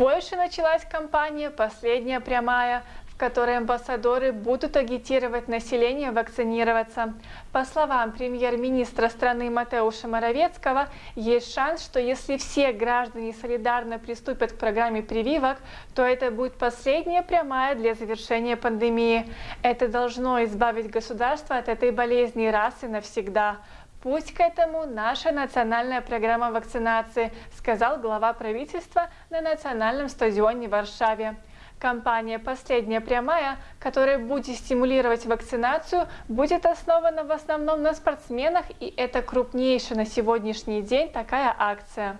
Польше началась кампания «Последняя прямая», в которой амбассадоры будут агитировать население вакцинироваться. По словам премьер-министра страны Матеуша Моровецкого, есть шанс, что если все граждане солидарно приступят к программе прививок, то это будет последняя прямая для завершения пандемии. Это должно избавить государство от этой болезни раз и навсегда. Путь к этому наша национальная программа вакцинации, сказал глава правительства на национальном стадионе в Варшаве. Компания «Последняя прямая», которая будет стимулировать вакцинацию, будет основана в основном на спортсменах, и это крупнейшая на сегодняшний день такая акция.